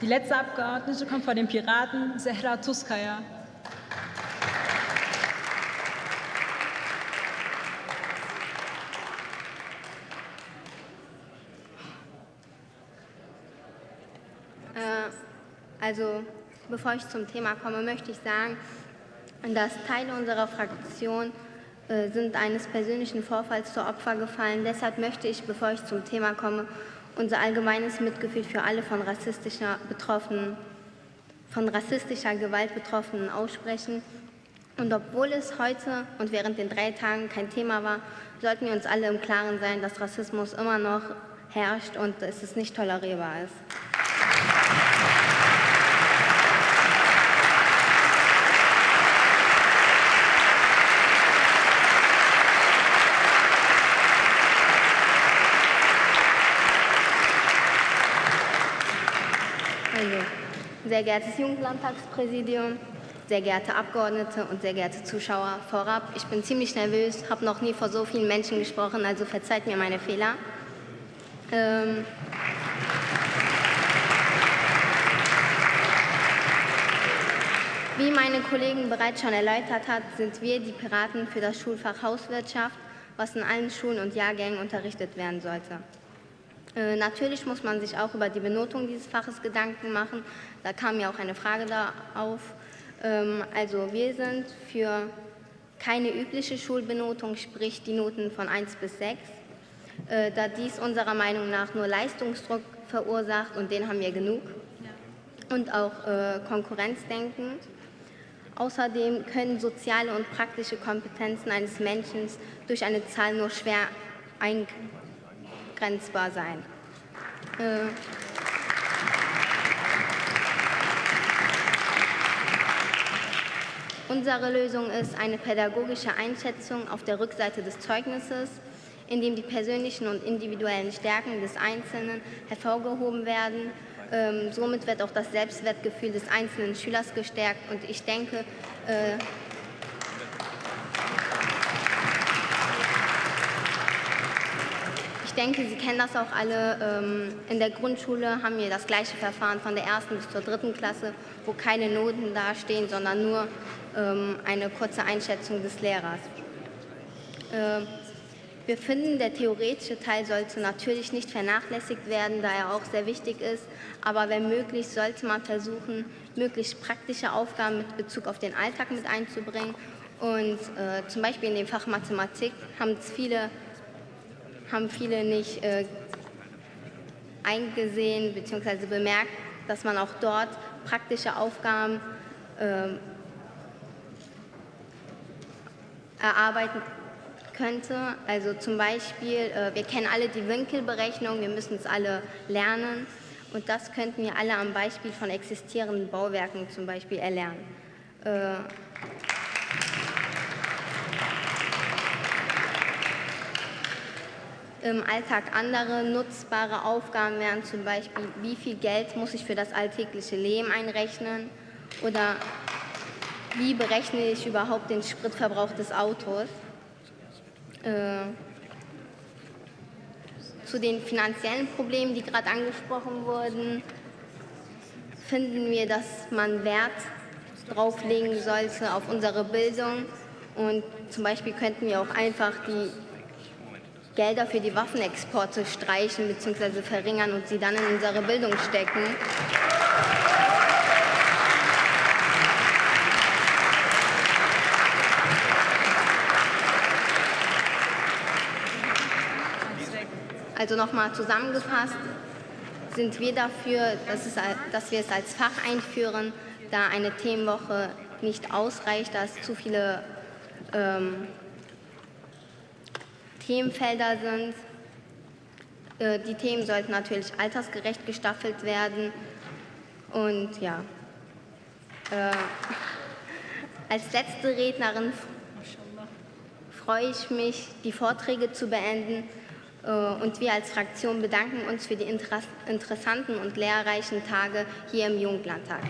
Die letzte Abgeordnete kommt von den Piraten, Zehra Tuskaya. Äh, also, bevor ich zum Thema komme, möchte ich sagen, dass Teile unserer Fraktion äh, sind eines persönlichen Vorfalls zu Opfer gefallen. Deshalb möchte ich, bevor ich zum Thema komme, unser allgemeines Mitgefühl für alle von rassistischer, Betroffenen, von rassistischer Gewalt Betroffenen aussprechen. Und obwohl es heute und während den drei Tagen kein Thema war, sollten wir uns alle im Klaren sein, dass Rassismus immer noch herrscht und dass es nicht tolerierbar ist. Sehr geehrtes Jugendlandtagspräsidium, sehr geehrte Abgeordnete und sehr geehrte Zuschauer, vorab, ich bin ziemlich nervös, habe noch nie vor so vielen Menschen gesprochen, also verzeiht mir meine Fehler. Ähm Wie meine Kollegin bereits schon erläutert hat, sind wir die Piraten für das Schulfach Hauswirtschaft, was in allen Schulen und Jahrgängen unterrichtet werden sollte. Äh, natürlich muss man sich auch über die Benotung dieses Faches Gedanken machen. Da kam ja auch eine Frage da auf. Ähm, also wir sind für keine übliche Schulbenotung, sprich die Noten von 1 bis 6, äh, da dies unserer Meinung nach nur Leistungsdruck verursacht und den haben wir genug und auch äh, Konkurrenzdenken. Außerdem können soziale und praktische Kompetenzen eines Menschen durch eine Zahl nur schwer eingrenzen abgrenzbar sein. Äh Unsere Lösung ist eine pädagogische Einschätzung auf der Rückseite des Zeugnisses, in dem die persönlichen und individuellen Stärken des Einzelnen hervorgehoben werden. Ähm, somit wird auch das Selbstwertgefühl des einzelnen Schülers gestärkt. Und ich denke, äh, denke, Sie kennen das auch alle. Ähm, in der Grundschule haben wir das gleiche Verfahren von der ersten bis zur dritten Klasse, wo keine Noten dastehen, sondern nur ähm, eine kurze Einschätzung des Lehrers. Ähm, wir finden, der theoretische Teil sollte natürlich nicht vernachlässigt werden, da er auch sehr wichtig ist. Aber wenn möglich, sollte man versuchen, möglichst praktische Aufgaben mit Bezug auf den Alltag mit einzubringen. Und äh, zum Beispiel in dem Fach Mathematik haben es viele haben viele nicht äh, eingesehen bzw. bemerkt, dass man auch dort praktische Aufgaben äh, erarbeiten könnte. Also zum Beispiel, äh, wir kennen alle die Winkelberechnung, wir müssen es alle lernen und das könnten wir alle am Beispiel von existierenden Bauwerken zum Beispiel erlernen. Im Alltag andere nutzbare Aufgaben wären zum Beispiel, wie viel Geld muss ich für das alltägliche Leben einrechnen? Oder wie berechne ich überhaupt den Spritverbrauch des Autos. Äh, zu den finanziellen Problemen, die gerade angesprochen wurden, finden wir, dass man Wert drauf legen sollte auf unsere Bildung? Und zum Beispiel könnten wir auch einfach die Gelder für die Waffenexporte streichen bzw. verringern und sie dann in unsere Bildung stecken. Also nochmal zusammengefasst, sind wir dafür, dass, es, dass, wir es als Fach einführen, da eine Themenwoche nicht ausreicht, da es zu viele ähm, Themenfelder sind. Äh, die Themen sollten natürlich altersgerecht gestaffelt werden. Und ja, äh, als letzte Rednerin freue ich mich, die Vorträge zu beenden. Äh, und wir als Fraktion bedanken uns für die interessanten und lehrreichen Tage hier im Jugendlandtag.